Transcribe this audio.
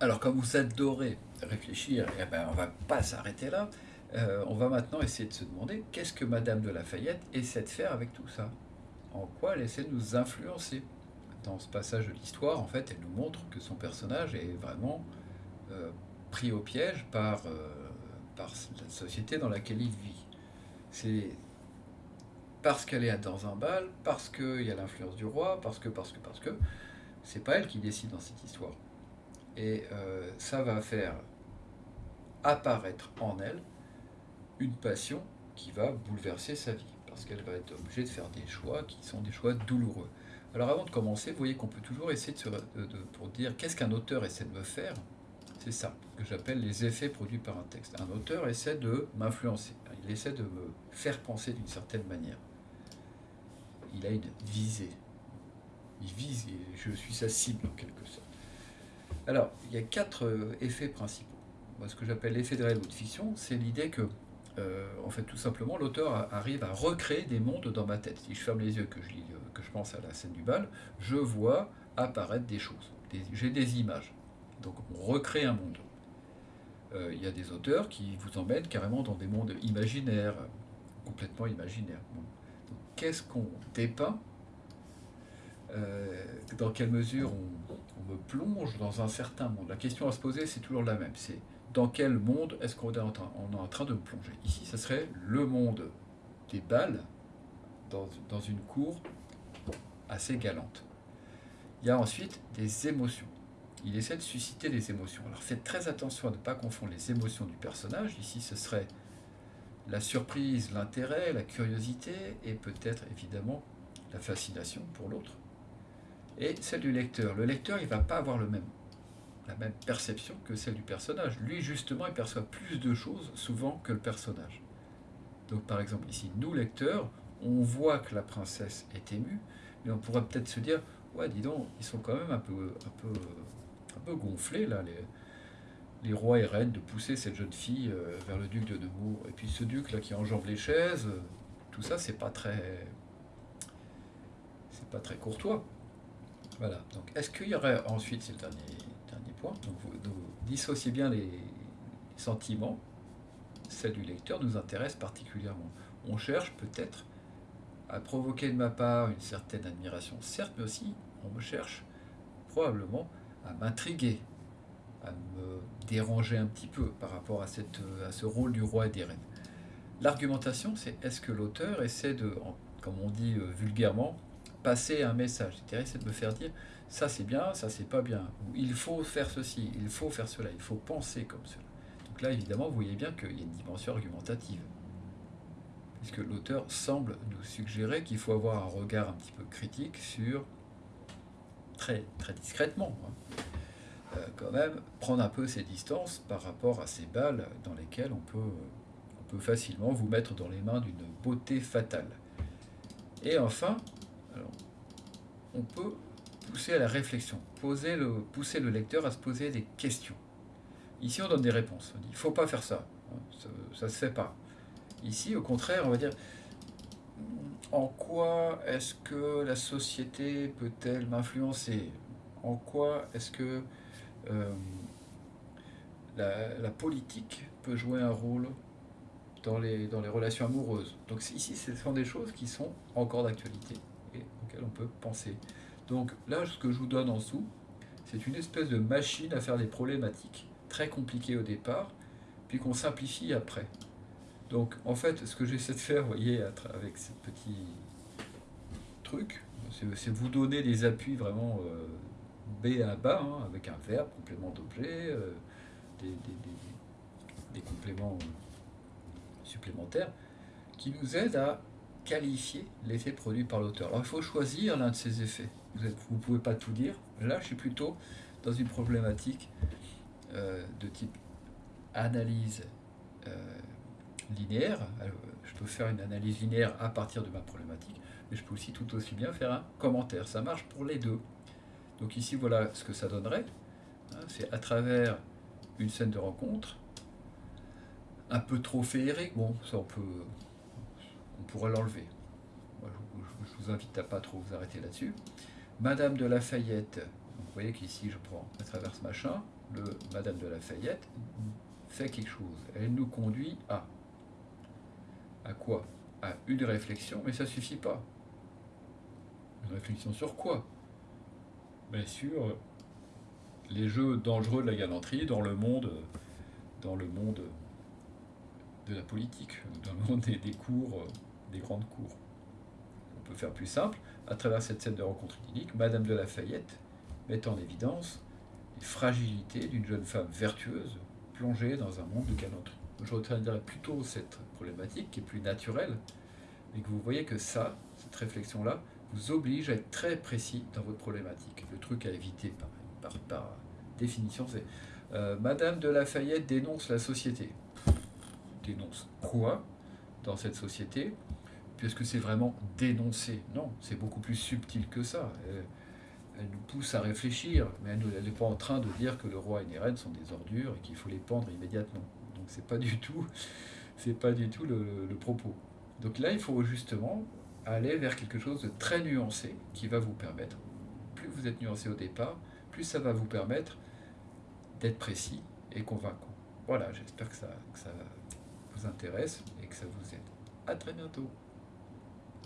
Alors, comme vous adorez réfléchir, eh ben, on ne va pas s'arrêter là. Euh, on va maintenant essayer de se demander qu'est-ce que Madame de Lafayette essaie de faire avec tout ça? En quoi elle essaie de nous influencer? Dans ce passage de l'histoire, en fait, elle nous montre que son personnage est vraiment euh, pris au piège par, euh, par la société dans laquelle il vit. C'est parce qu'elle est dans un bal, parce qu'il y a l'influence du roi, parce que, parce que, parce que, c'est pas elle qui décide dans cette histoire. Et ça va faire apparaître en elle une passion qui va bouleverser sa vie, parce qu'elle va être obligée de faire des choix qui sont des choix douloureux. Alors avant de commencer, vous voyez qu'on peut toujours essayer de, se, pour dire qu'est-ce qu'un auteur essaie de me faire, c'est ça que j'appelle les effets produits par un texte. Un auteur essaie de m'influencer, il essaie de me faire penser d'une certaine manière. Il a une visée, il vise, je suis sa cible en quelque sorte. Alors, il y a quatre euh, effets principaux. Ce que j'appelle l'effet de réel ou de fiction, c'est l'idée que euh, en fait, tout simplement, l'auteur arrive à recréer des mondes dans ma tête. Si je ferme les yeux, que je, euh, que je pense à la scène du bal, je vois apparaître des choses. J'ai des images. Donc, on recrée un monde. Il y a des auteurs qui vous emmènent carrément dans des mondes imaginaires, complètement imaginaires. Qu'est-ce qu'on dépeint Dans quelle mesure on, me plonge dans un certain monde? La question à se poser, c'est toujours la même. C'est dans quel monde est-ce qu'on est, en train, de me plonger? Ici, ce serait le monde des balles dans, dans une cour assez galante. Il y a ensuite des émotions. Il essaie de susciter des émotions. Alors faites très attention à ne pas confondre les émotions du personnage. Ici, ce serait la surprise, l'intérêt, la curiosité et peut-être évidemment la fascination pour l'autre. Et celle du lecteur. Le lecteur, il ne va pas avoir la même perception que celle du personnage. Lui, justement, il perçoit plus de choses souvent que le personnage. Donc, par exemple, ici, nous, lecteurs, on voit que la princesse est émue, mais on pourrait peut-être se dire, ouais, dis donc, ils sont quand même un peu, gonflés, là, les, rois et reines, de pousser cette jeune fille euh, vers le duc de Nemours. Et puis ce duc, là, qui enjambe les chaises, euh, tout ça, c'est pas très... C'est pas très courtois. Voilà. Donc, est-ce qu'il y aurait ensuite, c'est le dernier donc, vous, dissociez bien les sentiments. Celle du lecteur nous intéresse particulièrement. On cherche peut-être à provoquer de ma part une certaine admiration, certes, mais aussi on me cherche probablement à m'intriguer, à me déranger un petit peu par rapport à, cette, à ce rôle du roi et des reines. L'argumentation, c'est est-ce que l'auteur essaie de, comme on dit euh, vulgairement, passer un message, c'est-à-dire de me faire dire ça c'est bien, ça c'est pas bien, ou il faut faire ceci, il faut faire cela, il faut penser comme cela. Donc là évidemment vous voyez bien qu'il y a une dimension argumentative, puisque l'auteur semble nous suggérer qu'il faut avoir un regard un petit peu critique sur, très, très discrètement, hein, euh, quand même, prendre un peu ses distances par rapport à ces balles dans lesquelles on peut facilement vous mettre dans les mains d'une beauté fatale. Et enfin, on peut pousser à la réflexion, poser le, pousser le lecteur à se poser des questions. Ici, on donne des réponses. On dit, il ne faut pas faire ça. Ça ne se fait pas. Ici, au contraire, on va dire, en quoi est-ce que la société peut-elle m'influencer? En quoi est-ce que euh, la, politique peut jouer un rôle dans les, dans les relations amoureuses? Donc ici, ce sont des choses qui sont encore d'actualité on peut penser. Donc là, ce que je vous donne en dessous, c'est une espèce de machine à faire des problématiques très compliquées au départ, puis qu'on simplifie après. Donc en fait, ce que j'essaie de faire, vous voyez, avec ces petits trucs, c'est vous donner des appuis vraiment euh, B à bas, hein, avec un verbe, complément d'objet, euh, des, compléments supplémentaires, qui nous aident à qualifier l'effet produit par l'auteur. Alors il faut choisir l'un de ces effets vous ne pouvez pas tout dire. Là, je suis plutôt dans une problématique euh, de type analyse euh, linéaire. je peux faire une analyse linéaire à partir de ma problématique, mais je peux aussi tout aussi bien faire un commentaire. Ça marche pour les deux. Donc ici, voilà ce que ça donnerait. Hein, c'est à travers une scène de rencontre, un peu trop féerique, bon, ça on peut, on pourrait l'enlever. Je vous invite à pas trop vous arrêter là-dessus. Madame de Lafayette, vous voyez qu'ici, je prends à travers ce machin, le Madame de Lafayette fait quelque chose. Elle nous conduit à. À quoi? À une réflexion, mais ça ne suffit pas. Une réflexion sur quoi? Bien sûr, les jeux dangereux de la galanterie dans le monde, dans le monde de la politique, dans le monde des, cours, des grandes cours. On peut faire plus simple, à travers cette scène de rencontre idyllique, Madame de Lafayette met en évidence les fragilités d'une jeune femme vertueuse plongée dans un monde de galanterie. Je retiendrai plutôt cette problématique qui est plus naturelle, mais que vous voyez que ça, cette réflexion-là, vous oblige à être très précis dans votre problématique. Le truc à éviter par, par, définition, c'est euh, Madame de Lafayette dénonce la société. Dénonce quoi? Dans cette société Puisque c'est vraiment dénoncer. Non, c'est beaucoup plus subtil que ça. Elle, nous pousse à réfléchir, mais elle n'est pas en train de dire que le roi et les reines sont des ordures et qu'il faut les pendre immédiatement. Donc c'est pas du tout, c'est pas du tout le propos. Donc là, il faut justement aller vers quelque chose de très nuancé qui va vous permettre, plus vous êtes nuancé au départ, plus ça va vous permettre d'être précis et convaincant. Voilà, j'espère que ça, que ça vous intéresse et que ça vous aide. À très bientôt